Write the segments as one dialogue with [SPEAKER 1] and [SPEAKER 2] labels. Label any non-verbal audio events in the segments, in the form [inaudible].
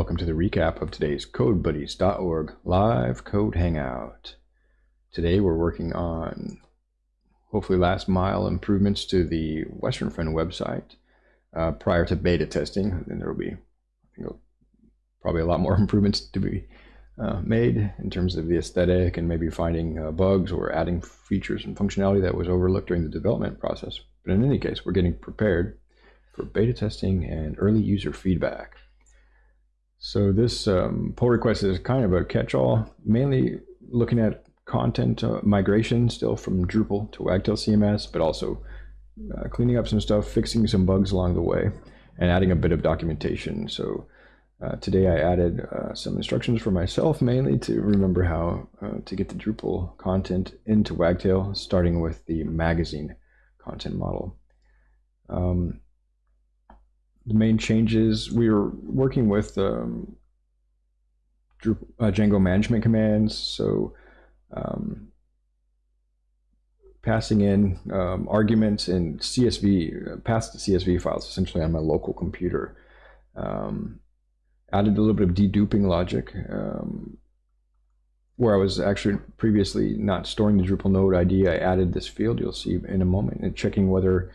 [SPEAKER 1] Welcome to the recap of today's CodeBuddies.org live code hangout. Today we're working on hopefully last mile improvements to the Western Friend website uh, prior to beta testing. And there will be probably a lot more [laughs] improvements to be uh, made in terms of the aesthetic and maybe finding uh, bugs or adding features and functionality that was overlooked during the development process. But in any case, we're getting prepared for beta testing and early user feedback. So this um, pull request is kind of a catch-all, mainly looking at content uh, migration still from Drupal to Wagtail CMS, but also uh, cleaning up some stuff, fixing some bugs along the way, and adding a bit of documentation. So uh, today I added uh, some instructions for myself, mainly to remember how uh, to get the Drupal content into Wagtail, starting with the magazine content model. Um, the main changes, we were working with um, uh, Django management commands. So um, passing in um, arguments in CSV, uh, past CSV files essentially on my local computer. Um, added a little bit of deduping logic um, where I was actually previously not storing the Drupal node ID. I added this field you'll see in a moment and checking whether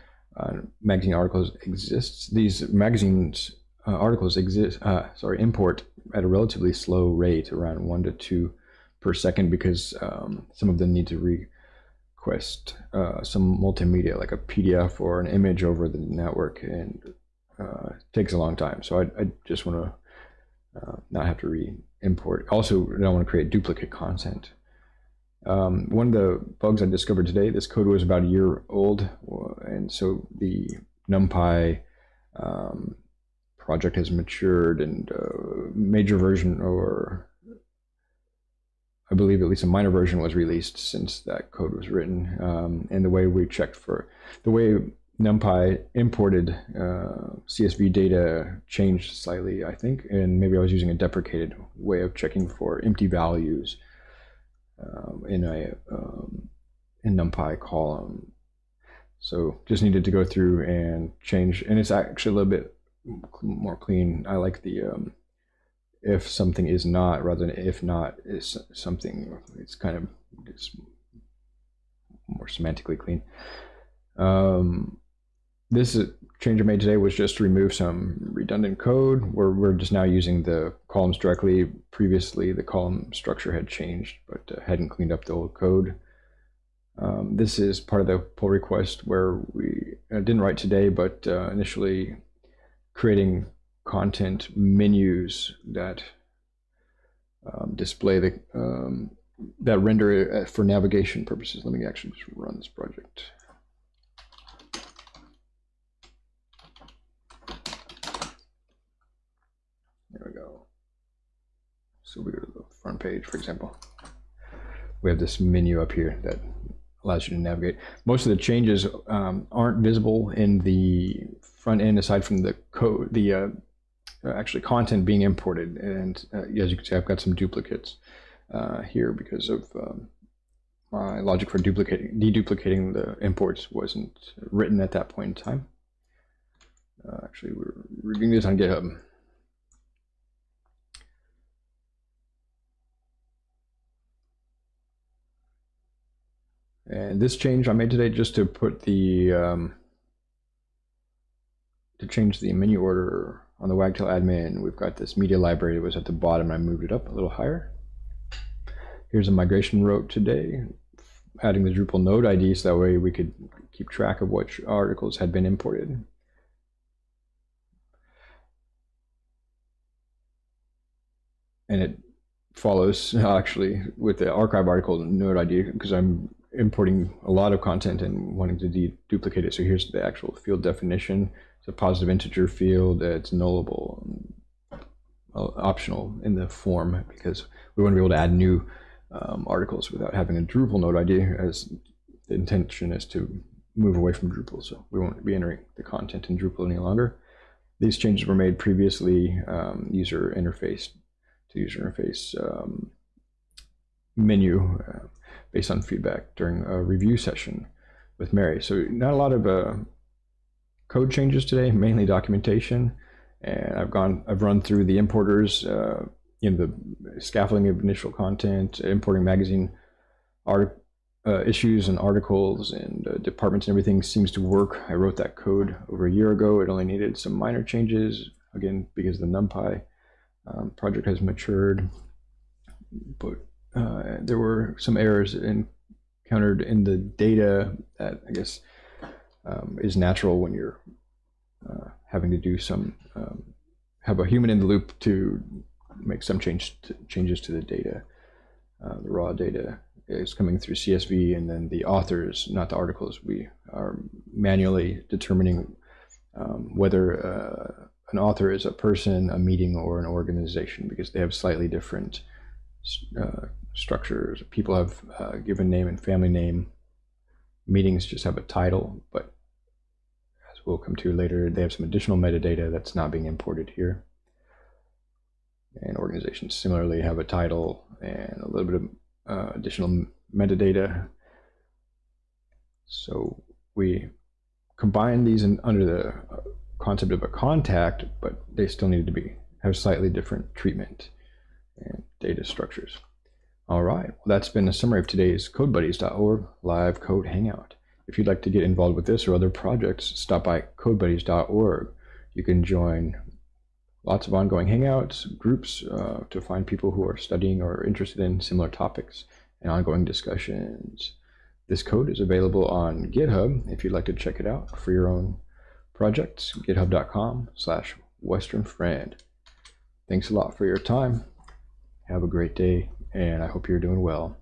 [SPEAKER 1] magazine articles exists. These magazines uh, articles exist, uh, sorry, import at a relatively slow rate, around one to two per second, because um, some of them need to request uh, some multimedia, like a PDF or an image over the network, and uh, takes a long time. So I, I just want to uh, not have to re-import. Also, I don't want to create duplicate content. Um, one of the bugs I discovered today, this code was about a year old, and so the NumPy um, project has matured and uh, major version or I believe at least a minor version was released since that code was written. Um, and the way we checked for the way NumPy imported uh, CSV data changed slightly, I think, and maybe I was using a deprecated way of checking for empty values um, in a um, in NumPy column. So just needed to go through and change, and it's actually a little bit more clean. I like the um, if something is not rather than if not is something. It's kind of it's more semantically clean. Um, this change I made today was just to remove some redundant code where we're just now using the columns directly. Previously, the column structure had changed, but uh, hadn't cleaned up the old code. Um, this is part of the pull request where we didn't write today, but uh, initially creating content menus that um, display the um, that render uh, for navigation purposes. Let me actually just run this project. There we go. So we go to the front page, for example. We have this menu up here that allows you to navigate. Most of the changes um, aren't visible in the front end aside from the code, the uh, actually content being imported. And uh, as you can see, I've got some duplicates uh, here because of um, my logic for duplicating, deduplicating the imports wasn't written at that point in time. Uh, actually, we're reviewing this on GitHub. And this change I made today just to put the, um, to change the menu order on the Wagtail admin. We've got this media library that was at the bottom. I moved it up a little higher. Here's a migration route today, adding the Drupal node ID so that way we could keep track of which articles had been imported. And it follows [laughs] actually with the archive article node ID because I'm importing a lot of content and wanting to duplicate it. So here's the actual field definition. It's a positive integer field. It's nullable, uh, optional in the form because we want to be able to add new um, articles without having a Drupal node ID as the intention is to move away from Drupal. So we won't be entering the content in Drupal any longer. These changes were made previously um, user interface to user interface um, menu. Uh, based on feedback during a review session with Mary. So not a lot of uh, code changes today, mainly documentation. And I've gone, I've run through the importers, uh, know, the scaffolding of initial content, importing magazine art, uh, issues and articles and uh, departments and everything seems to work. I wrote that code over a year ago. It only needed some minor changes, again, because the NumPy um, project has matured. But uh, there were some errors encountered in the data that I guess um, is natural when you're uh, having to do some, um, have a human in the loop to make some change to, changes to the data, uh, the raw data is coming through CSV, and then the authors, not the articles. We are manually determining um, whether uh, an author is a person, a meeting, or an organization because they have slightly different uh, structures. People have uh, given name and family name. Meetings just have a title, but as we'll come to later, they have some additional metadata that's not being imported here. And organizations similarly have a title and a little bit of uh, additional metadata. So we combine these in, under the uh, concept of a contact, but they still need to be have slightly different treatment and data structures. All right, well, that's been a summary of today's CodeBuddies.org live code hangout. If you'd like to get involved with this or other projects, stop by CodeBuddies.org. You can join lots of ongoing hangouts, groups uh, to find people who are studying or interested in similar topics and ongoing discussions. This code is available on GitHub if you'd like to check it out for your own projects, github.com slash westernfriend. Thanks a lot for your time. Have a great day, and I hope you're doing well.